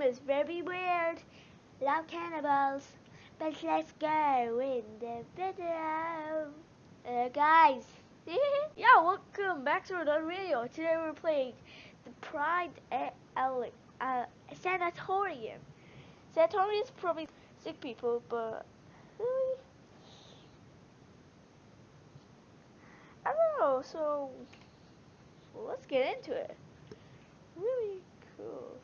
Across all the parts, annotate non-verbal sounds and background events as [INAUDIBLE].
room is very weird. Love cannibals. But let's go in the video. Uh, guys. [LAUGHS] yeah, welcome back to another video. Today we're playing the Pride L uh, Sanatorium. Sanatorium is probably sick people, but really, I don't know. So, let's get into it. Really cool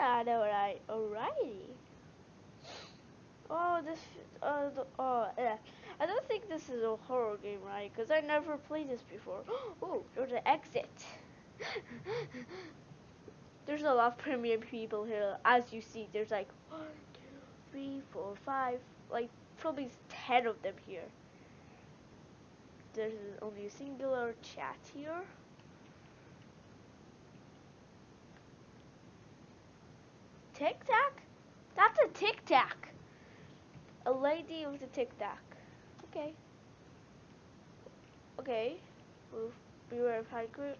Alright, alright, alrighty. Oh, this, uh, the, oh, yeah. I don't think this is a horror game, right? Because I never played this before. [GASPS] Oh, there's an exit. [LAUGHS] there's a lot of premium people here. As you see, there's like one, two, three, four, five, like probably ten of them here. There's only a singular chat here. Tic Tac? That's a Tic Tac. A lady with a Tic Tac. Okay. Okay. We'll beware of high group.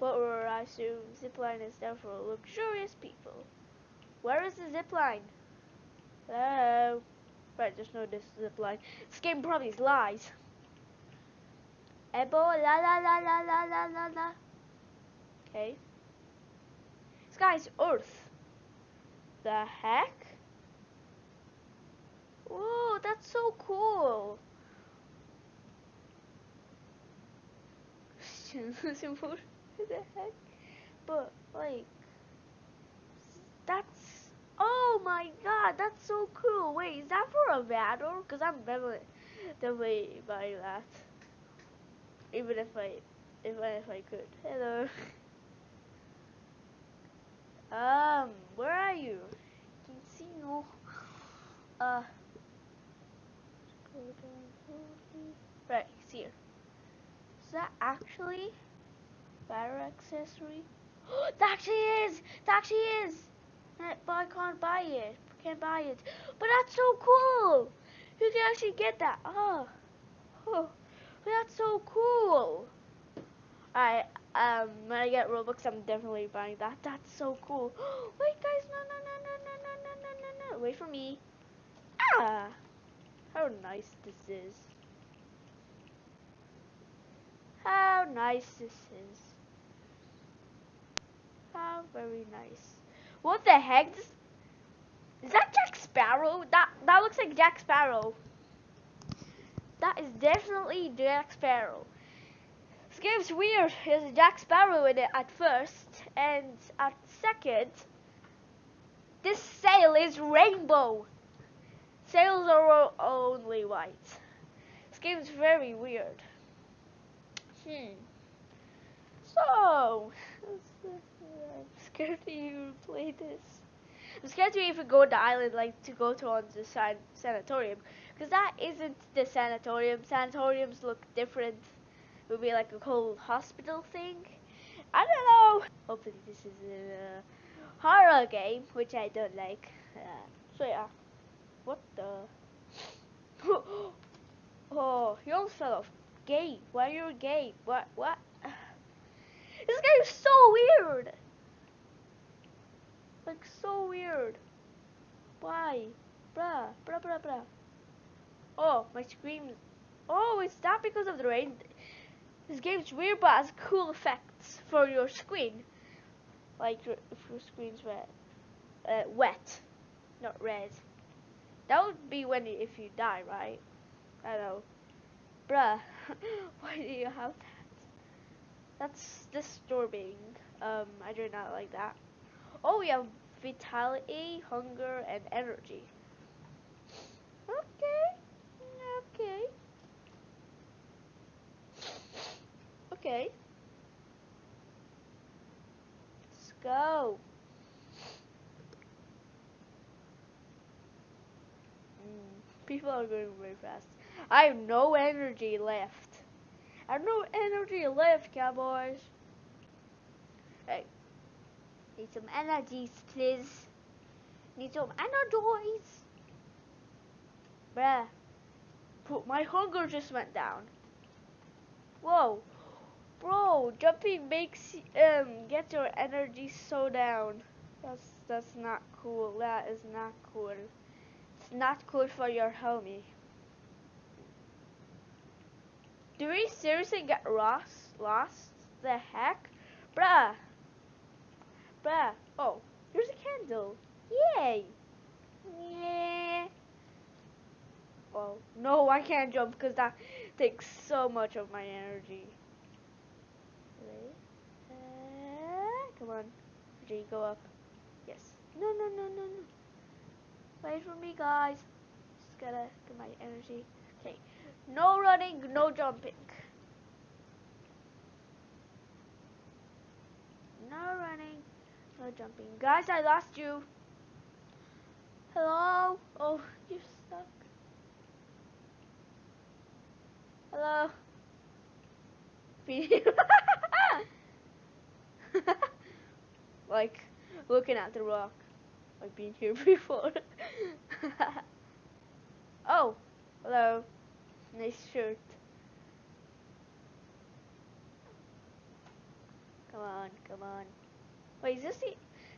But where I assume zipline is there for luxurious people. Where is the zipline? Hello? Right, just know this zipline. This game probably lies. Ebo la la la la la la la. Okay. This guy's Earth. The heck? Whoa, that's so cool. [LAUGHS] what the heck? But like, that's oh my god, that's so cool. Wait, is that for a battle? Cause I'm definitely definitely buying that. Even if I I if I could. Hello. [LAUGHS] um, where are you? Can see no. Uh. Right, it's here. Is that actually battery accessory? [GASPS] that actually is! That actually is! But I can't buy it. Can't buy it. But that's so cool! You can actually get that. Oh. Oh. That's so cool! Alright, um, when I get Robux, I'm definitely buying that. That's so cool. [GASPS] Wait, guys, no, no, no, no, no, no, no, no, no. Wait for me. Ah! How nice this is. How nice this is. How very nice. What the heck? This, is that Jack Sparrow? That that looks like Jack Sparrow. That is definitely Jack Sparrow. Game's weird. There's Jack Sparrow in it at first, and at second, this sail is rainbow. Sails are only white. This game is very weird. Hmm. So, [LAUGHS] I'm scared to even play this. I'm scared to even go to the island, like to go to on the san sanatorium, because that isn't the sanatorium. Sanatoriums look different. Would be like a whole hospital thing. I don't know. Hopefully this is a horror game, which I don't like. Uh, so yeah. What the? [GASPS] oh, you almost fell off. Gay. Why are you gay? What? What? [SIGHS] This guy is so weird. Like, so weird. Why? Bruh. Bruh, bruh, bruh. Oh, my screen. Oh, is that because of the rain? This game's weird, but has cool effects for your screen. Like, if your screen's wet. Uh, wet. Not red. That would be when if you die, right? I know. Bruh, [LAUGHS] why do you have that? That's disturbing. Um, I do not like that. Oh, we have vitality, hunger, and energy. Okay. Okay. Okay. Let's go. Mm, people are going very fast. I have no energy left. I have no energy left, cowboys. Hey. Need some energies, please. Need some energies. Bruh. My hunger just went down. Whoa. Bro, jumping makes um get your energy so down. That's that's not cool. That is not cool. It's not cool for your homie. Do we seriously get lost? Lost? The heck? Bruh. Bruh. Oh, here's a candle. Yay. Yeah. Oh, no, I can't jump because that takes so much of my energy. Wait. Uh, come on. G, go up. Yes. No, no, no, no, no. Wait for me, guys. Just gotta get my energy. Okay. No running, no jumping. No running, no jumping. Guys, I lost you. Hello? Oh, you're stuck. Hello? [LAUGHS] [LAUGHS] like, looking at the rock. I've been here [LAUGHS] before. [LAUGHS] oh, hello. Nice shirt. Come on, come on. Wait, is this the...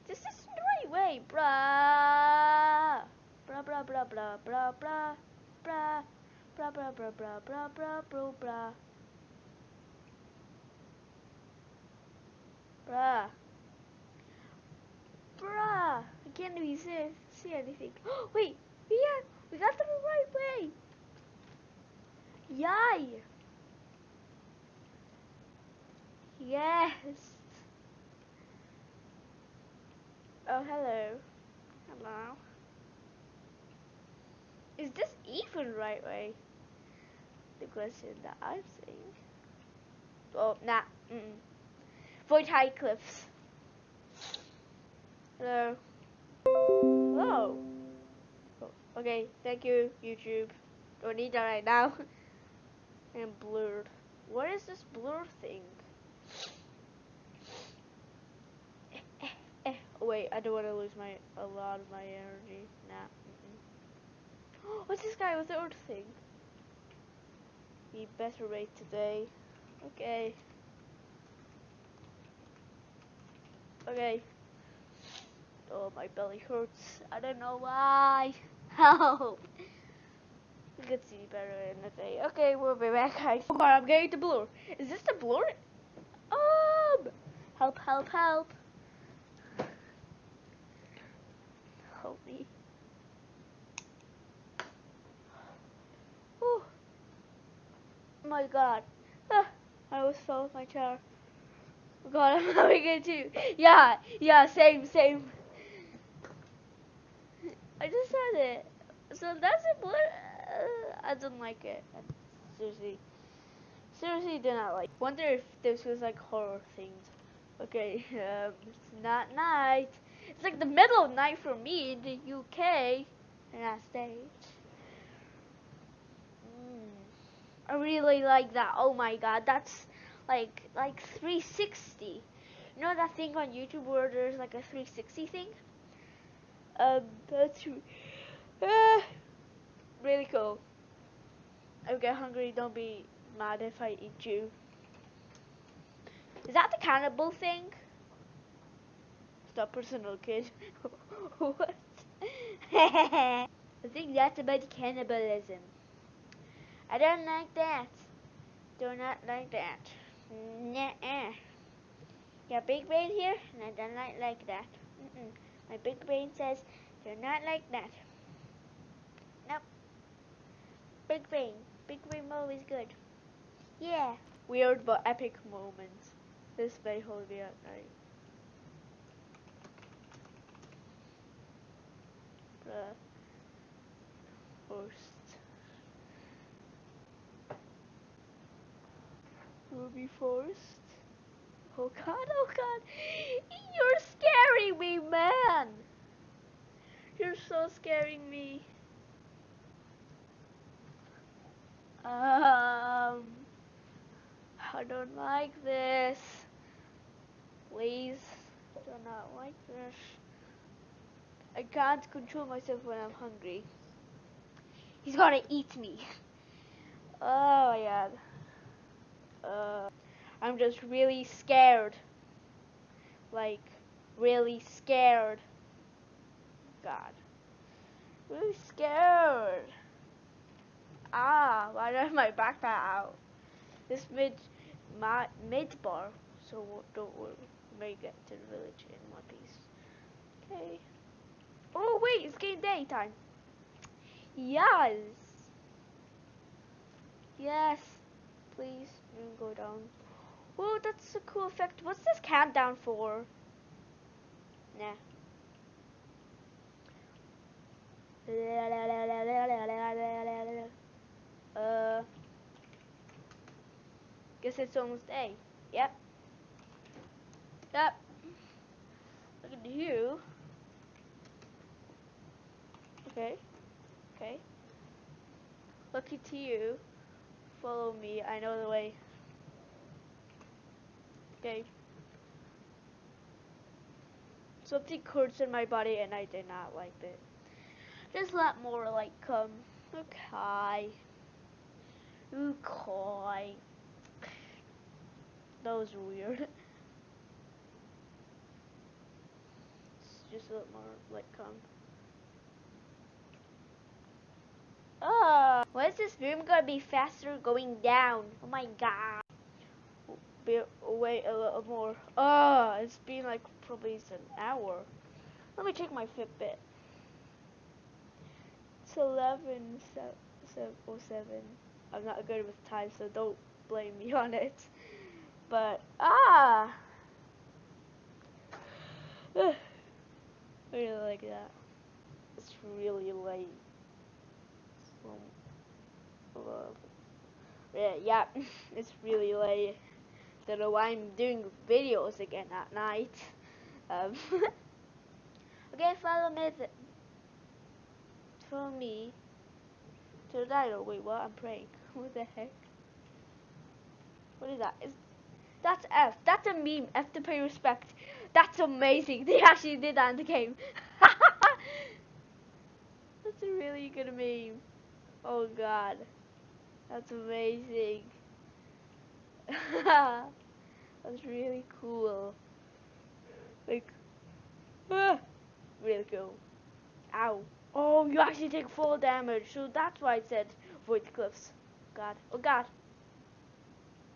This is the right way, bruh. Bruh, bruh, bruh, bruh, bruh, bruh, bruh. Bruh, bruh, bruh, bruh, bruh, bruh, bruh, bruh. Bruh. Bruh. I can't even see, anything. [GASPS] Wait, yeah, we got the right way. Yay! Yes! Oh, hello. Hello. Is this even right way? The question that I'm saying. Oh, nah. Mm -mm. Void high cliffs. Hello. Hello. Oh, okay, thank you, YouTube. Don't need that right now. [LAUGHS] and blurred. What is this blur thing? Oh, [LAUGHS] wait, I don't want to lose my a lot of my energy. Nah. Mm -mm. [GASPS] What's this guy with the earth thing? Be better rate today. Okay. Okay. Oh, my belly hurts. I don't know why. [LAUGHS] Help. You can see better in the day. Okay, we'll be back, guys. Oh god, I'm getting the blur. Is this the blur? Um, help, help, help. Help me. Oh my god. Ah, I almost fell off my chair. God, [LAUGHS] I'm having it too. Yeah, yeah, same, same. I just said it. So that's a blur. Uh, I don't like it. Seriously, seriously do not like. Wonder if this was like horror themed. Okay, [LAUGHS] um, it's not night. It's like the middle of night for me in the UK, United States. Mm, I really like that. Oh my god, that's like like 360. You know that thing on YouTube where there's like a 360 thing? Um, that's uh, really cool. I get hungry, don't be mad if I eat you. Is that the cannibal thing? Stop personal, [LAUGHS] kid. what? [LAUGHS] I think that's about cannibalism. I don't like that. Do not like that. Nuh-uh. Got big brain here, and I don't like like that. Mm -mm. My big brain says, you're not like that. Nope. Big brain. Big brain mode is good. Yeah. Weird but epic moments. This may hold me at night. Bruh. First. Ruby first. Oh god, oh god. Scaring me, man. You're so scaring me. Um, I don't like this. Please, do not like this. I can't control myself when I'm hungry. He's gonna eat me. [LAUGHS] Oh my god. Uh, I'm just really scared. Like, really scared. God. Really scared. Ah, do I have my backpack out? This mid, my mid bar, so don't worry. We get to the village in one piece. Okay. Oh wait, it's game day time. Yes. Yes. Please, don't go down. Oh, that's a cool effect. What's this countdown for? Nah. Uh, guess it's almost A. Yep. Yep. Look at you. Okay. Okay. Lucky to you. Follow me. I know the way. Okay. Something hurts in my body and I did not like it. Just a lot more like um okay. Okay. That was weird. [LAUGHS] Just a lot more like um Oh, why is this room gonna be faster going down? Oh my god. Be, wait a little more. Oh, it's been like probably an hour. Let me check my Fitbit. It's 11 07. I'm not good with time, so don't blame me [LAUGHS] on it. But, ah! [SIGHS] I really like that. It's really late. Yeah, yeah, [LAUGHS] it's really late. Don't know why I'm doing videos again at night. Um, [LAUGHS] okay, follow me. Follow me to the title. Wait, what? I'm praying. [LAUGHS] What the heck? What is that? Is that's F? That's a meme. F to pay respect. That's amazing. [LAUGHS] They actually did that in the game. that's a really good meme. Oh god, that's amazing. [LAUGHS] that's really cool. Like, ah, really cool. Ow. Oh, you actually take full damage, so that's why it said avoid the cliffs. God. Oh god.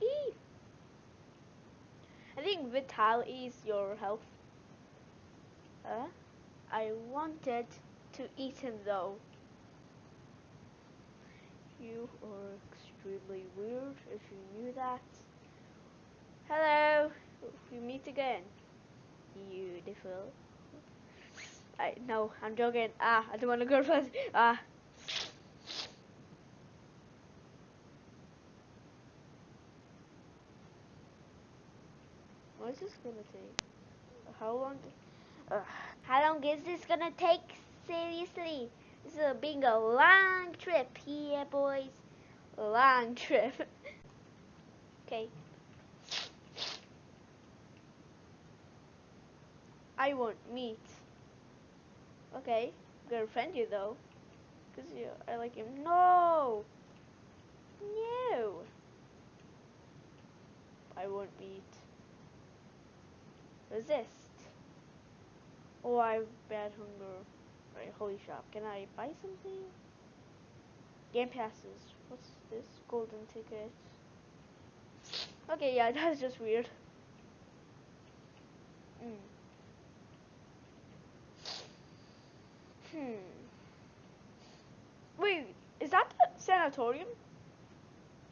Eee. I think vitality is your health. Huh? I wanted to eat him though. You are extremely weird if you knew that. Hello. We meet again. Beautiful. I no, I'm joking. Ah, I don't want to go first. Ah. What is this gonna take? How long? Uh, how long is this gonna take? Seriously, this is being a long trip here, boys. Long trip. okay. I want meat. Okay, I'm gonna friend you though, cause you, I like him. No. No. I want meat. Resist. Oh, I have bad hunger. Right, holy shop. Can I buy something? Game passes. What's this? Golden ticket. Okay, yeah, [LAUGHS] that's just weird. Mm. Hmm. Wait, is that the sanatorium?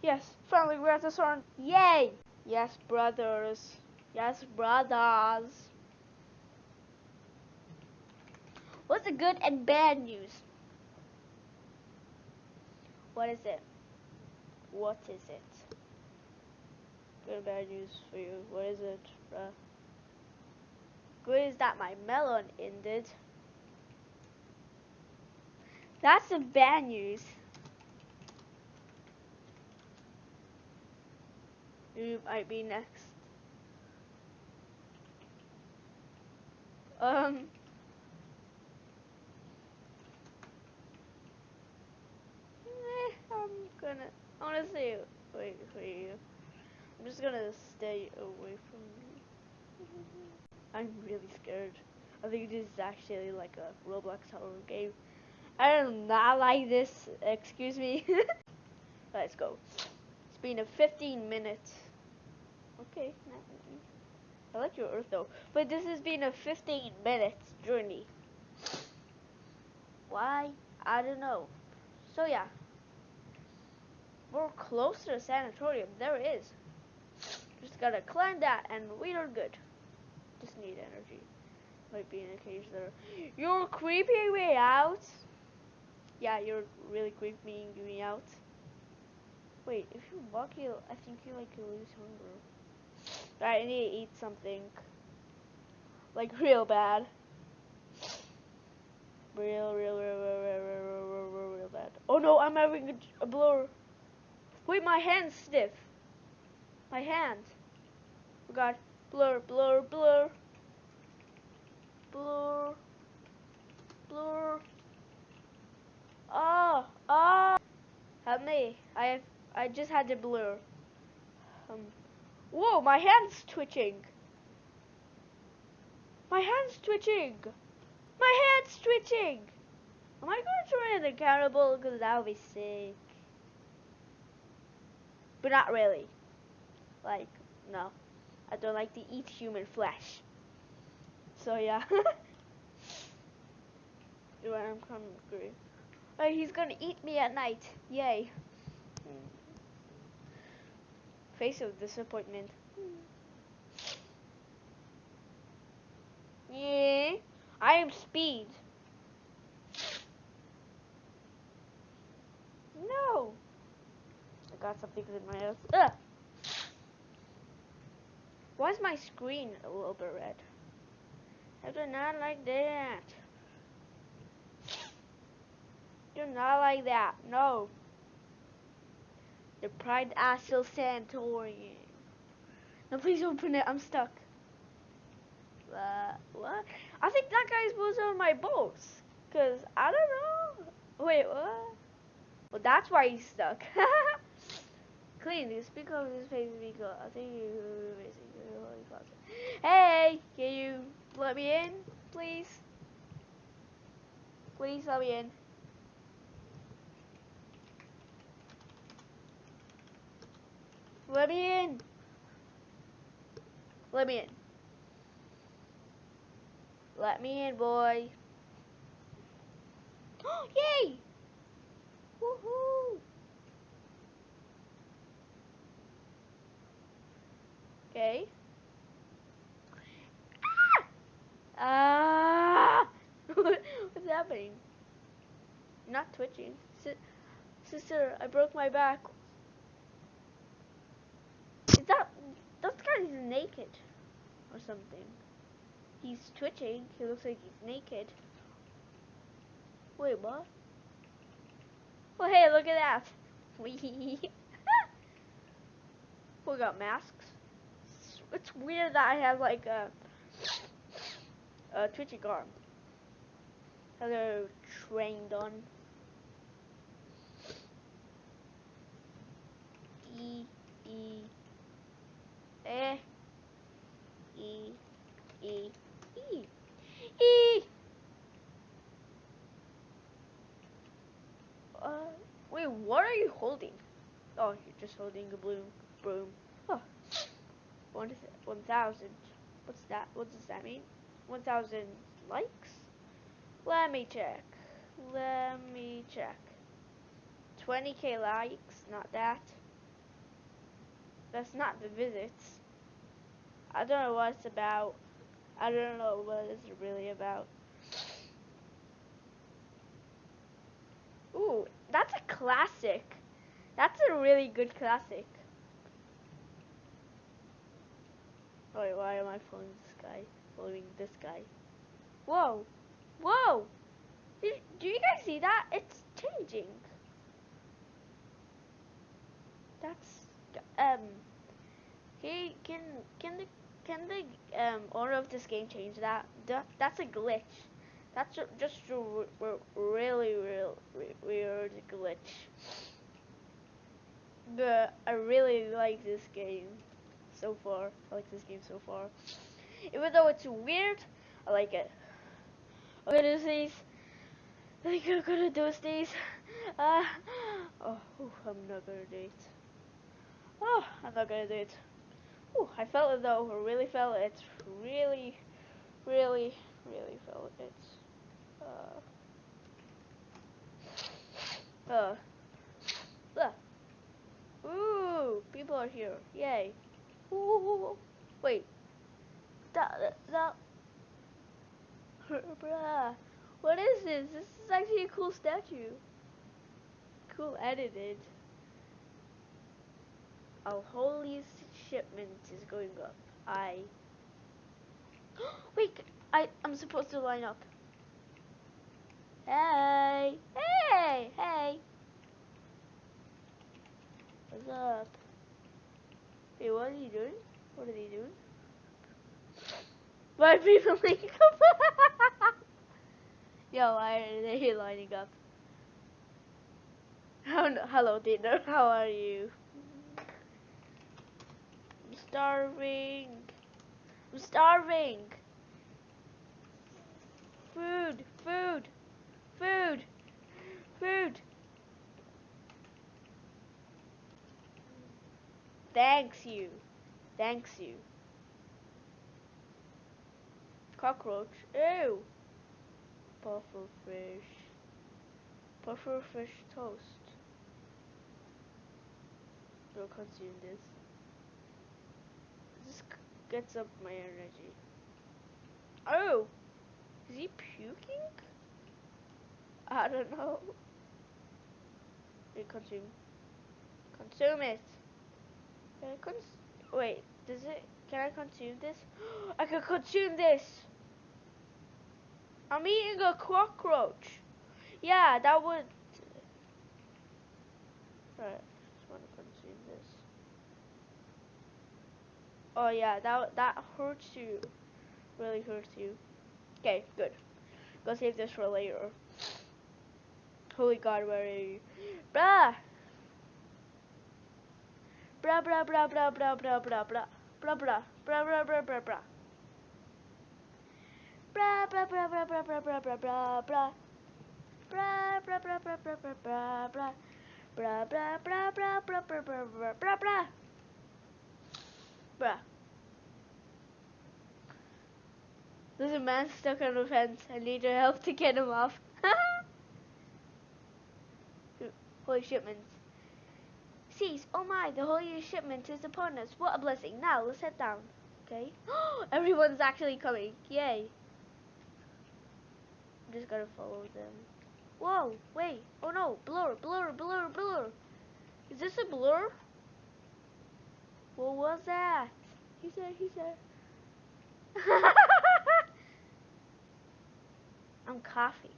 Yes, finally we're at the sun. Yay! Yes, brothers. Yes, brothers. What's the good and bad news? What is it? What is it? Good bad news for you. What is it, bruh? Good is that my melon ended. That's the bad news. You might be next. Um. I'm gonna. See. Wait for you. I'm just gonna stay away from you. I'm really scared. I think this is actually like a Roblox horror game. I do not like this. Excuse me. [LAUGHS] Let's go. It's been a 15 minutes. Okay. I like your earth though. But this has been a 15 minutes journey. Why? I don't know. So yeah. We're close to the sanatorium. There it is. Just gotta climb that and we are good. Just need energy. Might be in a cage there. You're creeping me out. Yeah, you're really creeping me out. Wait, if you walk, you I think you like you lose hunger. Alright, I need to eat something. Like real bad. Real, real, real, real, real, real, real, real, real, bad. Oh no, I'm having a, a blur. Wait, my hand's stiff. My hand. Oh god. Blur, blur, blur. Blur. Blur. Oh, oh. Help me. I have, I just had to blur. Um. Whoa, my hand's twitching. My hand's twitching. My hand's twitching. Am I going to turn it accountable? Because that would be sick. But not really. Like, no. I don't like to eat human flesh. So yeah. [LAUGHS] I'm hungry. Oh, he's gonna eat me at night. Yay. Face of disappointment. Yeah. I am speed. No. I got something in my nose. Ugh. Why is my screen a little bit red? I do not like that. Do not like that. No. The Pride Astral Sanatorium. No, please open it. I'm stuck. Uh, what? I think that guy's was on my boat. Cause I don't know. Wait, what? Well, that's why he's stuck. [LAUGHS] Clean. You speak of his face speaker. I think you Hey, can you let me in, please? Please let me in. Let me in. Let me in. Let me in, boy. [GASPS] Yay! Woohoo! Okay. Ah! [LAUGHS] What's happening? not twitching. Si sister, I broke my back. Is that that guy's naked or something? He's twitching. He looks like he's naked. Wait, what? Well, hey, look at that. [LAUGHS] We got masks. It's weird that I have like a a twitching arm. Hello, trained on. E E E E E E E. Uh, wait, what are you holding? Oh, you're just holding a blue broom. One one thousand. What's that? What does that mean? One thousand likes. Let me check. Let me check. 20k likes, not that. That's not the visits. I don't know what it's about. I don't know what it's really about. Ooh, that's a classic. That's a really good classic. Wait, why am I following this guy? Following this guy. Whoa! Whoa! Do, you guys see that? It's changing. That's um. Can can can the can the um owner of this game change that? that that's a glitch. That's just a really real weird glitch. But I really like this game. So far. I like this game so far. Even though it's weird, I like it. I'm gonna do these. I think I'm gonna do these. Uh, oh, ooh, I'm not gonna do it. Oh, I'm not gonna do it. Ooh, I felt it though. I really felt it. Really, really, really felt it. Uh, uh. Ooh, people are here. Yay. Wait. That, that. What is this? This is actually a cool statue. Cool edited. Our holy shipment is going up. I. [GASPS] Wait, I I'm supposed to line up. Hey, hey, hey. What's up? Hey, what are you doing? What are they doing? Why are people [LAUGHS] lining up? Yo, why are they lining up? Hello, dinner. How are you? I'm starving. I'm starving. Food, food, food, food. Thanks you. Thanks you. Cockroach. Ew. Pufferfish. Pufferfish toast. We'll consume this. This gets up my energy. Oh! Is he puking? I don't know. Wait, consume. Consume it. Can I cons wait, does it can I consume this? [GASPS] I can consume this. I'm eating a cockroach. Yeah, that would Right, just wanna consume this. Oh yeah, that that hurts you. Really hurts you. Okay, good. Go save this for later. Holy God, where are you? Bruh! Bruh, bruh, bruh, bruh, bruh, bruh, bruh, bruh. Bruh, bruh, bruh, bruh, bruh, bruh, bruh. Bruh, bruh, bruh, bruh, bruh, bruh, bruh, bruh, bruh, bruh. Bruh, bruh, bruh, bruh, bruh, bruh, bruh, bruh. Bruh, bruh, bruh, bruh, bruh, bruh, bruh, bruh, bruh, bruh. Bruh. There's a man stuck on the fence. I need your help to get him off. Holy shipments. Cease. Oh my, the holy shipment is upon us. What a blessing. Now, let's head down. Okay. [GASPS] Everyone's actually coming. Yay. I'm just gotta follow them. Whoa, wait. Oh no, blur, blur, blur, blur. Is this a blur? What was that? He said, he said. [LAUGHS] I'm coughing.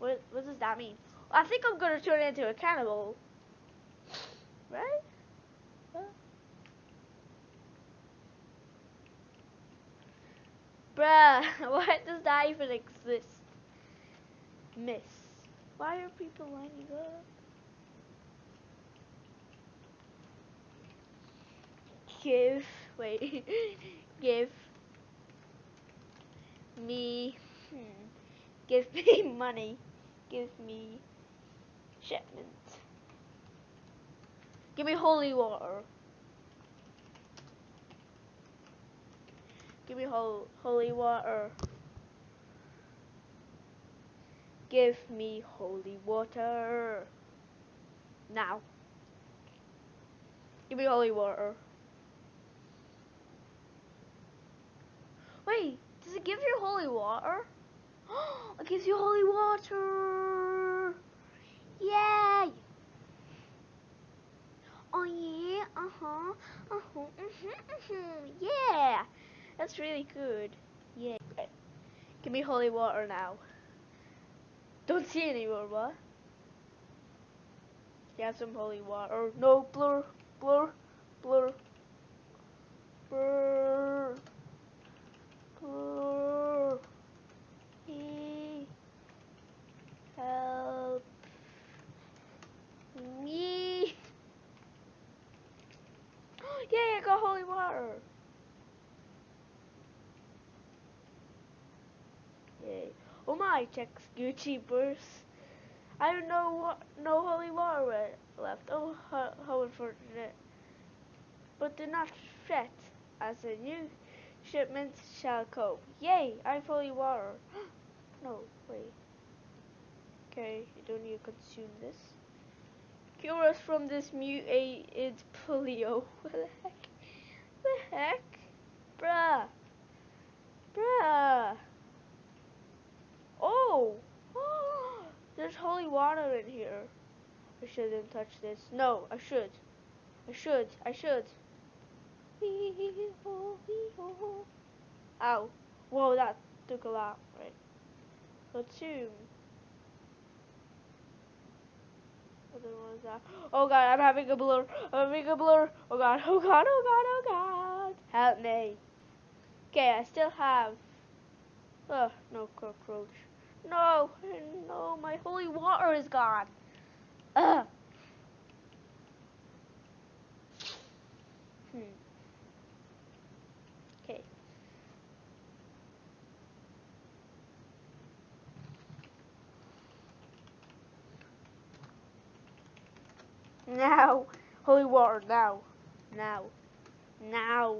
What, what does that mean? I think I'm gonna turn into a cannibal. Right? Huh? Bruh, [LAUGHS] why does that even exist? Miss. Why are people lining up? Give, wait, [LAUGHS] give me, hmm, give me [LAUGHS] money, give me shipment. Give me holy water. Give me hol holy water. Give me holy water. Now. Give me holy water. Wait, does it give you holy water? [GASPS] it gives you holy water. Yay! Oh yeah, uh-huh, uh-huh, mm-hmm, mm-hmm, yeah. That's really good. Yeah. Give me holy water now. Don't see anymore, what? You some holy water. No, blur, blur, blur, blur, blur. He help me. yeah, I got Oh my, checks Gucci purse. I have no no holy water left. Oh, how, how unfortunate. But do not fret, as a new shipment shall come. Yay, I have holy water. [GASPS] no, wait. Okay, you don't need to consume this. Cure us from this mutated polio. [LAUGHS] what the heck? What the heck? Bruh. Bruh. Oh. [GASPS] There's holy water in here. I shouldn't touch this. No, I should. I should. I should. Ow. Whoa, that took a lot. Right. Was that? Oh god, I'm having a blur. I'm having a blur. Oh god, oh god, oh god, oh god. Help me. Okay, I still have. Oh, no cockroach. No, no, my holy water is gone. Ugh. Hmm. Okay. Now, holy water, now, now, now.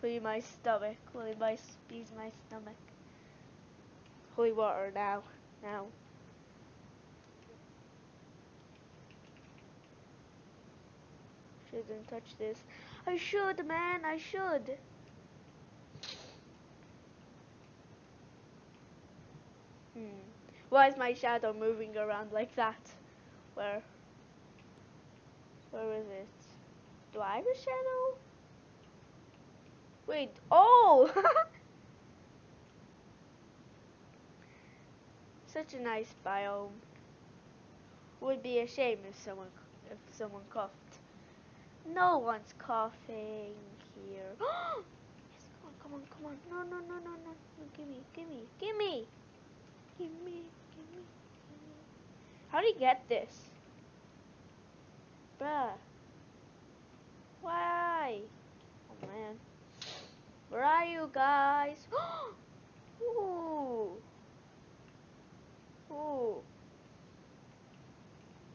Please my stomach, please my, please my stomach. Holy water, now, now. Shouldn't touch this. I should, man, I should. Hmm. Why is my shadow moving around like that? Where? Where is it? Do I have a shadow? Wait, oh! [LAUGHS] Such a nice biome. Would be a shame if someone if someone coughed. No one's coughing here. [GASPS] yes, come on, come on, come on. No, no, no, no, no. Gimme, gimme, gimme. Gimme, gimme, gimme. How do you get this? Bruh. Why? Oh man. Where are you guys? [GASPS] Ooh. Ooh.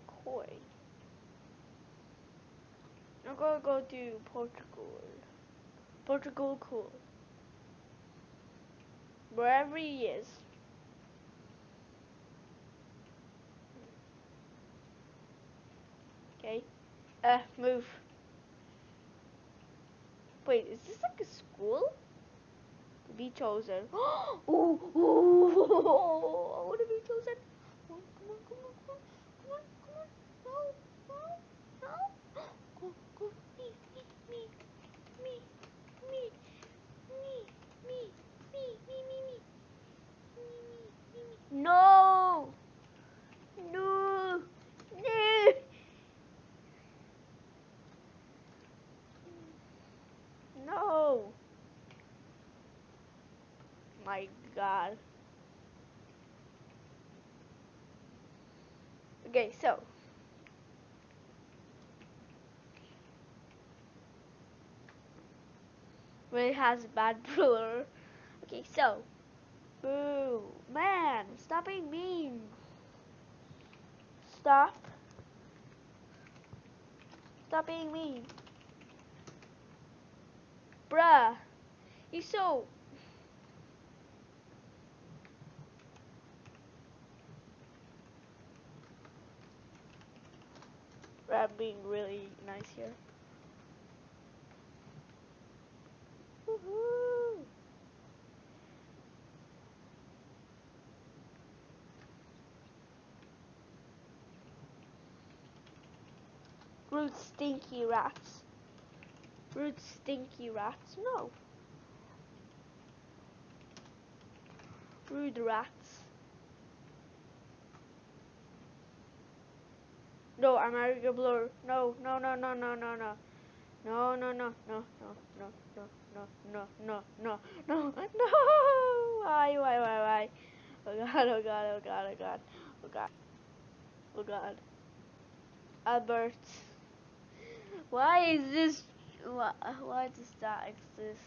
Koi. I'm gonna go to Portugal. Portugal cool. Wherever he is. Okay. Uh, move. Wait, is this like a school? Be chosen. ooh, ooh, I want to be chosen. Come on, come on, come on, come on, come on, come on. No, no, no. Go, go, me, me, me, me, me, me, me, me, me, me, me, me, me, me. No. No. No. No. My God. Okay, so. Really has a bad [LAUGHS] blur. Okay, so. Boo. Man, stop being mean. Stop. Stop being mean. Bruh. You so... I'm being really nice here. Rude stinky rats. Rude stinky rats. No. Rude rats. No, I'm a blur. No, no, no, no, no, no, no. No, no, no, no, no, no, no, no, no, no, no, no, no. Why, why, why, why? Oh god, oh god, oh god, oh god, oh god, oh god. Albert. Why is this? Why, does that exist?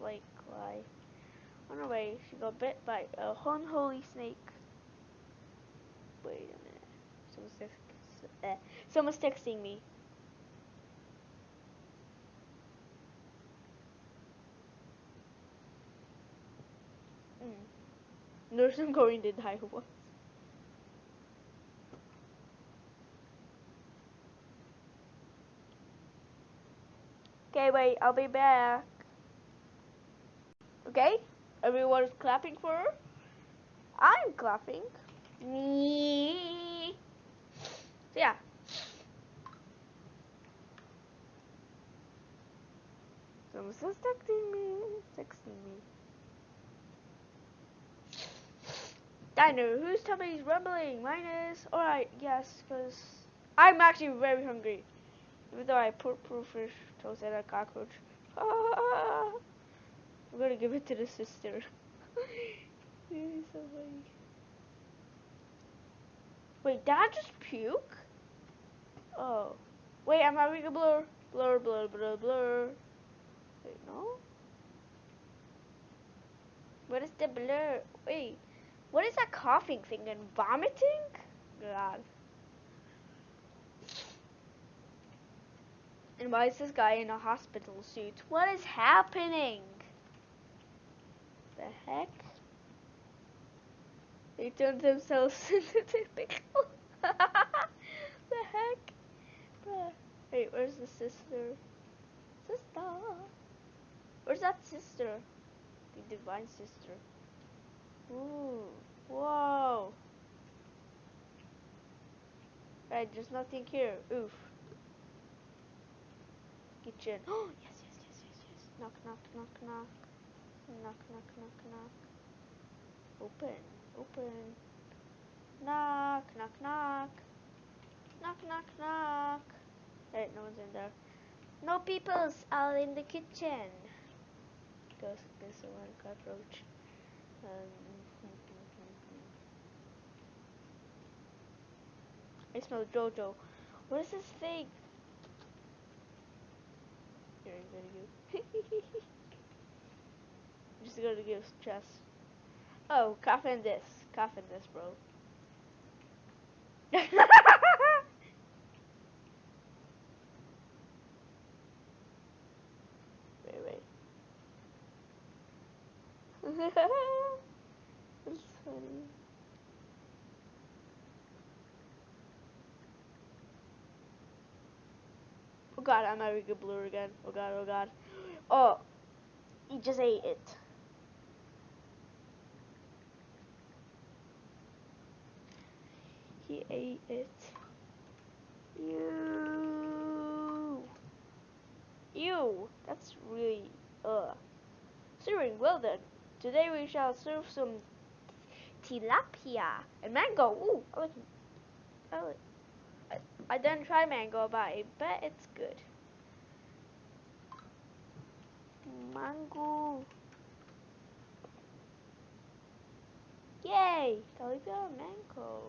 Like, why? On her way, she got bit by a unholy snake. Wait a minute. Someone's, text- uh, someone's texting me. Mm. Nurse, I'm going to die once. Okay, wait, I'll be back. Okay? Everyone's clapping for her? I'm clapping. Me. So yeah. Someone's texting me. Texting me. Diner, whose tummy is rumbling? Mine is. Alright, yes, because I'm actually very hungry. Even though I put proof fish, toast, and a cockroach. Ah, [LAUGHS] I'm gonna give it to the sister. [LAUGHS] Wait, did I just puke? Oh. Wait, I'm having a blur. Blur, blur, blur, blur. Wait, no? What is the blur? Wait, what is that coughing thing and vomiting? God. And why is this guy in a hospital suit? What is happening? The heck? They turned themselves [LAUGHS] into pickle. [LAUGHS] the heck? Wait, where's the sister? Sister. Where's that sister? The divine sister. Ooh. Whoa. Right, there's nothing here. Oof. Kitchen. Oh, [GASPS] yes, yes, yes, yes, yes. Knock, knock, knock, knock. Knock, knock, knock, knock. Open, open. Knock, knock, knock. Knock, knock, knock. Right, no one's in there. No peoples all in the kitchen. Goes this one cockroach. Um, I smell Jojo. What is this thing? Here, I'm gonna go. Just gonna give chest. Oh, cough in this. Cough in this, bro. [LAUGHS] wait, wait. [LAUGHS] Funny. Oh god, I'm having a blur again. Oh god, oh god. Oh, he just ate it. He ate it. Ew. Ew. That's really, ugh. Serving well then. Today we shall serve some tilapia and mango. Ooh, I like, I like. I, I didn't try mango, but I bet it's good. Mango. Yay! Tilapia mango.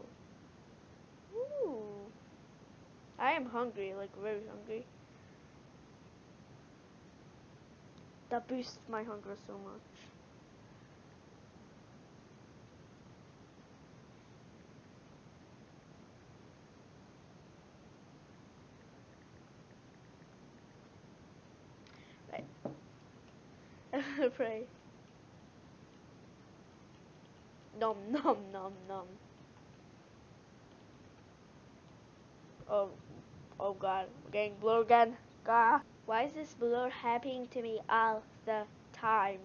Ooh. I am hungry, like very hungry. That boosts my hunger so much. [LAUGHS] Pray. Nom nom nom nom. Oh, oh God, I'm getting blur again. God, why is this blur happening to me all the time?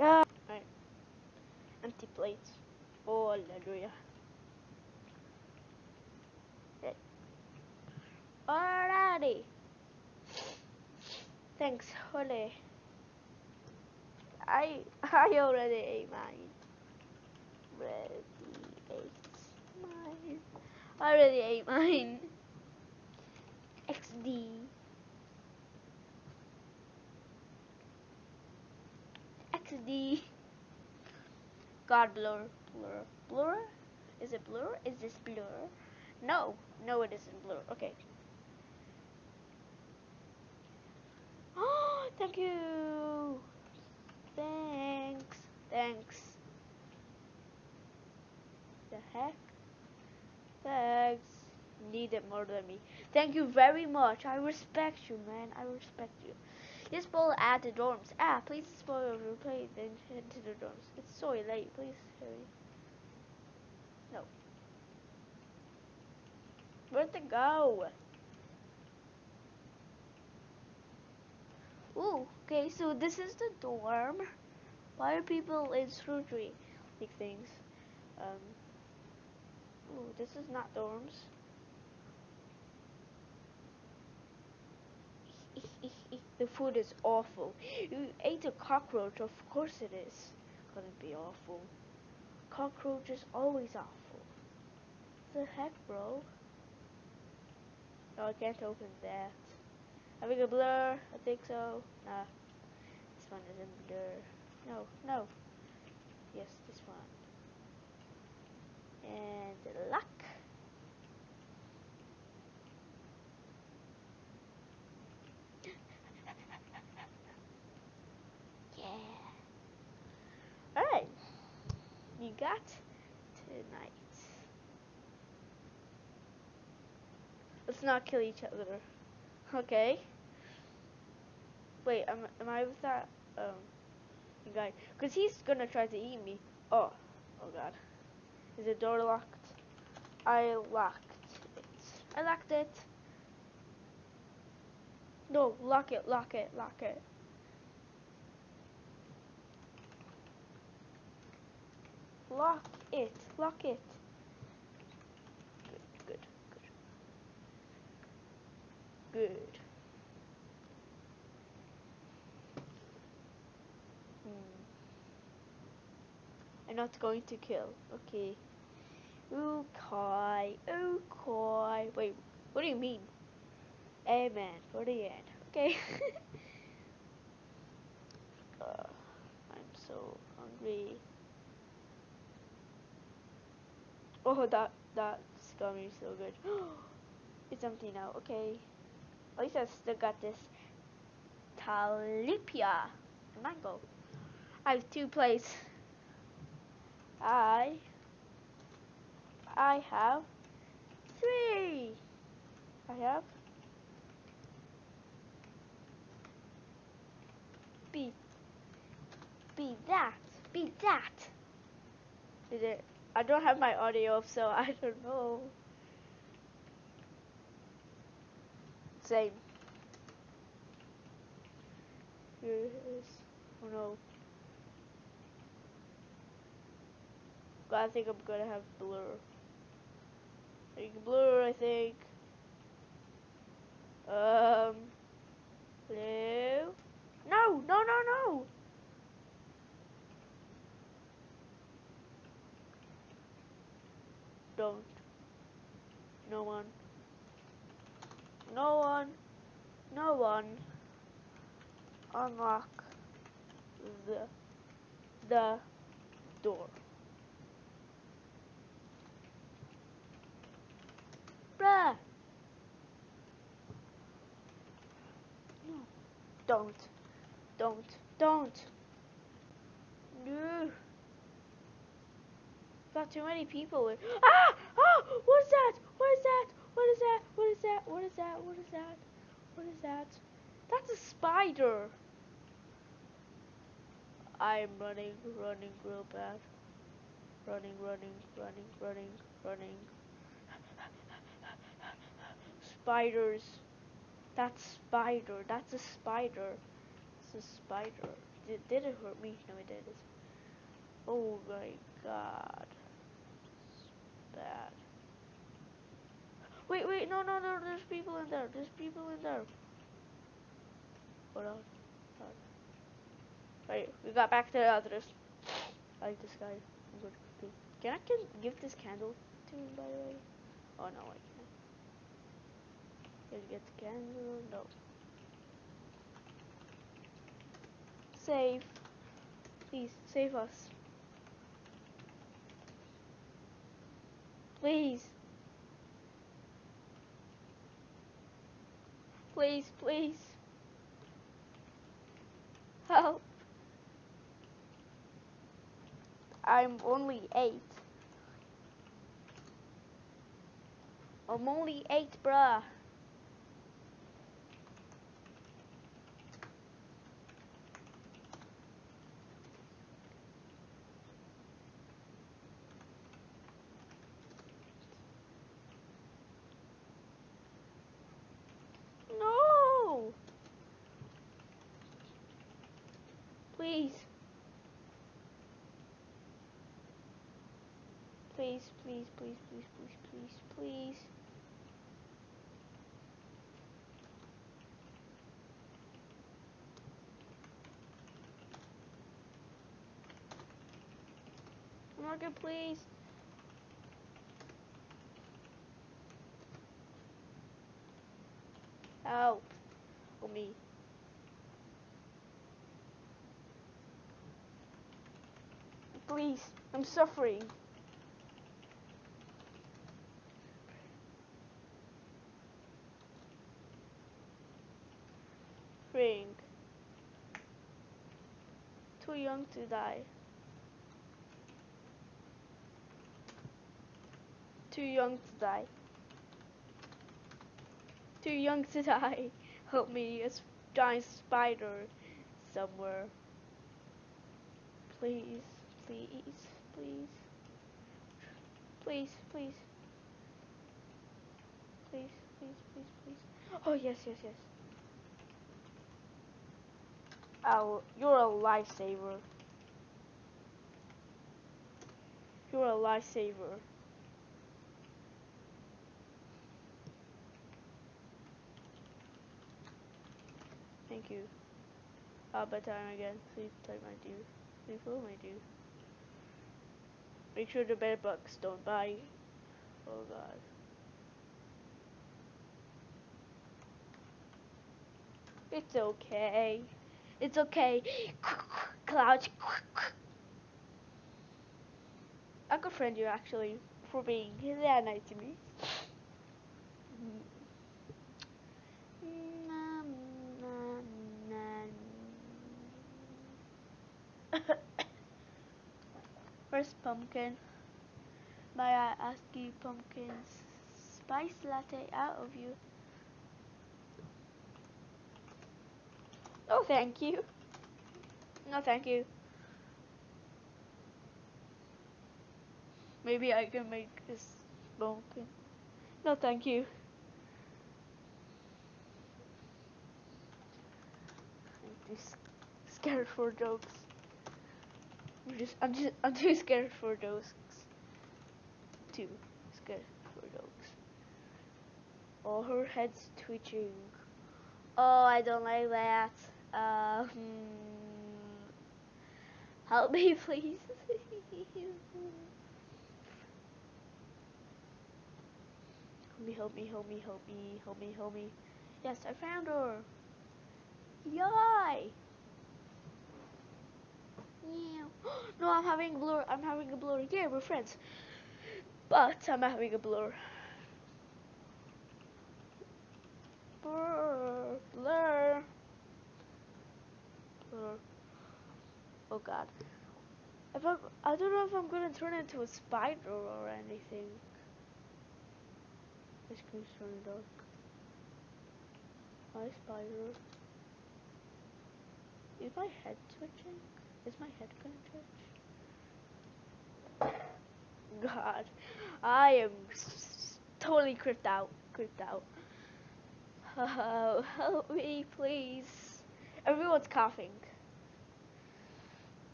Ah. Empty plates. Oh, hallelujah. Alrighty. Thanks, Holly. I I already ate mine. Already ate mine. I already ate mine. XD. XD. God blur. Blur. Blur? Is it blur? Is this blur? No. No, it isn't blur. Okay. Oh, [GASPS] thank you. Thanks. Thanks. The heck? Thanks. Need it more than me. Thank you very much. I respect you, man. I respect you. This ball at the dorms. Ah, please spoil your play, then head to the dorms. It's so late. Please hurry. No. Where'd they go? Ooh, okay, so this is the dorm. Why are people in surgery? Like things. Um. Ooh, this is not dorms. [LAUGHS] the food is awful. You ate a cockroach, of course it is. Gonna be awful. Cockroach is always awful. What the heck, bro? No, I can't open that. Having a blur? I think so. Nah. This one isn't blur. No, no. Yes, this one. And luck. [LAUGHS] yeah. Alright. You got tonight. Let's not kill each other. Okay. Wait, am, am I with that um guy? Cause he's gonna try to eat me. Oh, oh god. Is the door locked? I locked it. I locked it. No, lock it, lock it, lock it. Lock it, lock it. Good, good, good. Hmm. I'm not going to kill. Okay. Okay. Okay. Wait, what do you mean? Amen. For the end. Okay. [LAUGHS] I'm so hungry. Oh, that that's gonna be so good. [GASPS] it's empty now. Okay. At least I still got this Talipia mango. I have two plates. I I have three. I have be be that be that. Did it? I don't have my audio, so [LAUGHS] I don't know. Same. Here it is. Oh no. I think I'm gonna have blur. Think blur, I think. Um. Blue. No, no, no, no. Don't. No one. No one. No one. Unlock the the door. Bruh. No. Don't. Don't. Don't. No. Got too many people in. [GASPS] Ah! Oh! What is that? What is that? What is that? What is that? What is that? What is that? What is that? That's a spider. I'm running, running real bad. Running, running, running, running, running. Spiders. That's spider. That's a spider. It's a spider. Did, did it hurt me? No, it didn't. Oh my god. It's bad. Wait, wait, no, no, no, there's people in there. There's people in there. Hold on. Hold on. Right, we got back to the others. I like this guy. Can I give this candle to him, by the way? Oh, no, I can't. Can I get the candle? No. Save. Please, save us. Please. Please, please. Help. I'm only eight. I'm only eight, bruh. Please, please, please, please, please, please, please. Morgan, please. Help. Help me. Please, I'm suffering. Young to die. Too young to die. Too young to [LAUGHS] die. Help me, a giant spider somewhere. Please, please, please. Please, please. Please, please, please, please. Oh, yes, yes, yes. You're a lifesaver. You're a lifesaver. Thank you. Uh, bedtime again. Sleep time, my dear. Sleep well, my dear. Make sure the bed bugs don't bite. Oh god. It's okay. It's okay. Clouds. I could friend you actually for being that nice to me. First pumpkin. May I ask you pumpkin spice latte out of you? Oh, thank you. No, thank you. Maybe I can make this pumpkin. No, thank you. I'm too scared for jokes. I'm just, I'm just, I'm too scared for those. Too scared for jokes. Oh, her head's twitching. Oh, I don't like that. Hmm. Help me, [LAUGHS] please. help me, help me, help me, help me, help me, help me. Yes, I found her. Yay! [GASPS] No, I'm having a blur. I'm having a blur. Yeah, we're friends. But I'm having a blur. Blur. Blur. Oh god. If I'm, I don't know if I'm gonna turn into a spider or anything. My screen's turning dark. Hi, spider. Is my head twitching? Is my head gonna twitch? God, I am totally creeped out. Creeped out. Oh, [LAUGHS] help me, please. Everyone's coughing.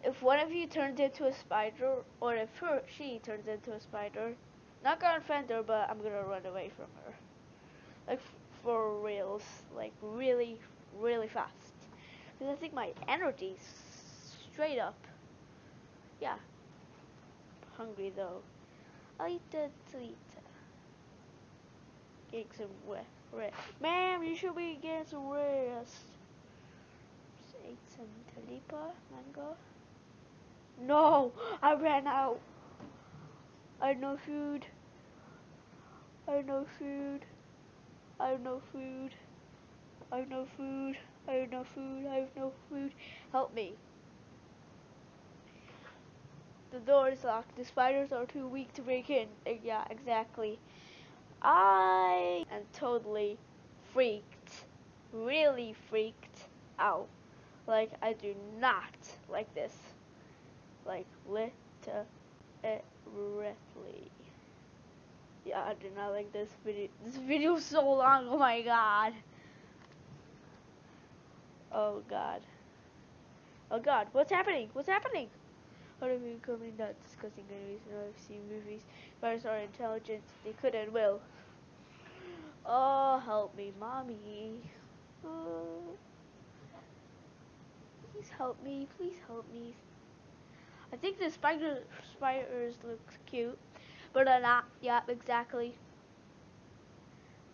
If one of you turns into a spider, or if her, she turns into a spider, not gonna offend her, but I'm gonna run away from her. Like, for reals. Like, really, really fast. Because I think my energy's straight up. Yeah. Hungry though. I'll eat the sweet. Getting some rest. Ma'am, you should be getting some rest. Talipa mango. No, I ran out. I have no food. I have no food. I have no food. I have no food. I have no food. I have no food. Help me. The door is locked. The spiders are too weak to break in. Uh, yeah, exactly. I am totally freaked, really freaked out. Like I do not like this. Like literally. Yeah, I do not like this video. This video is [LAUGHS] so long. Oh my god. Oh god. Oh god. What's happening? What's happening? How do you coming not discussing I've seen movies. Virus are intelligent. They could and will. Oh, help me, mommy. Oh. Please help me. Please help me. I think the spider spiders look cute, but they're not. Yeah, exactly.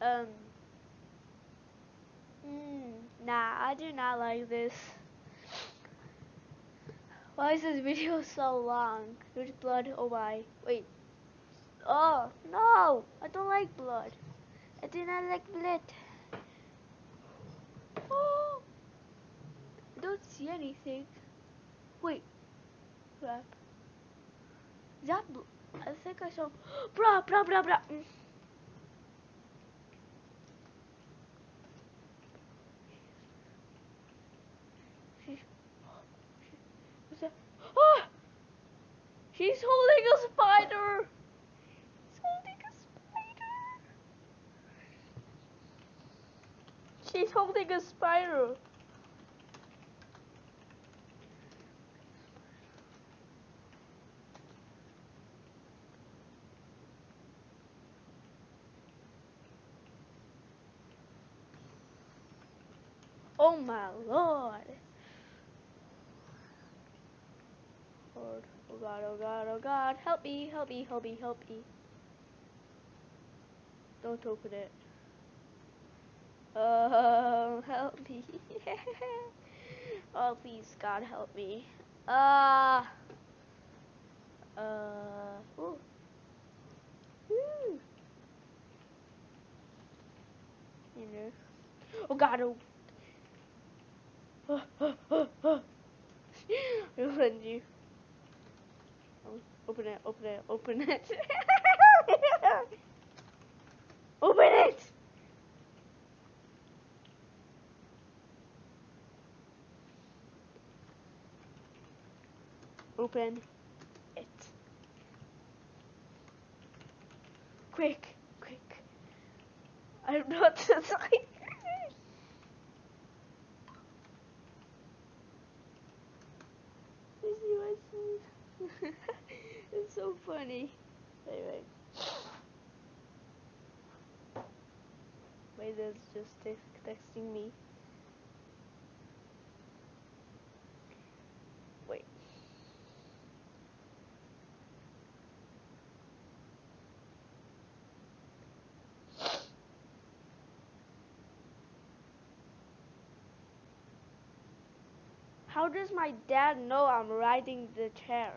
Um. Mm, nah, I do not like this. Why is this video [LAUGHS] so long? There's blood. Oh my. Wait. Oh, no. I don't like blood. I do not like blood. Oh. I don't see anything. Wait. Crap. That I think I saw. [GASPS] Bruh, bruh, bruh, bruh. Mm. [GASPS] [GASPS] She's holding a spider! She's holding a spider! She's holding a spider! Oh my lord! Lord. Oh god, oh god, oh god. Help me, help me, help me, help me. Don't open it. Oh, [LAUGHS] help me. oh, please, God, help me. Uh, uh, ooh. Woo. You know. Oh, God, oh. [LAUGHS] I'll send you. Open it, open it, open it. [LAUGHS] open it! Open it. Quick, quick. I'm not to [LAUGHS] like. [LAUGHS] it's so funny. Anyway. Wait, it's just text texting me. How does my dad know I'm riding the chair?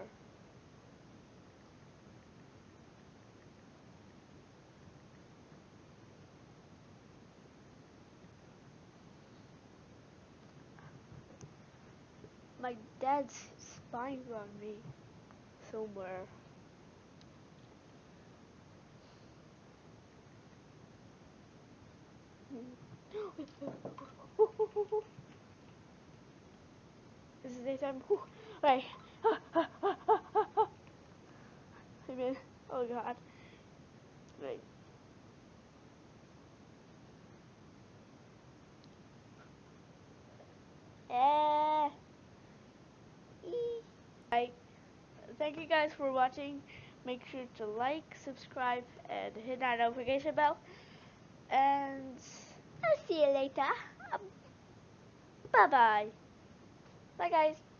My dad's spying on me somewhere. [LAUGHS] this is daytime. Right. [LAUGHS] I mean, oh god. Right. Eh. Right. Thank you guys for watching. Make sure to like, subscribe, and hit that notification bell. And I'll see you later. Um, bye bye. Bye guys.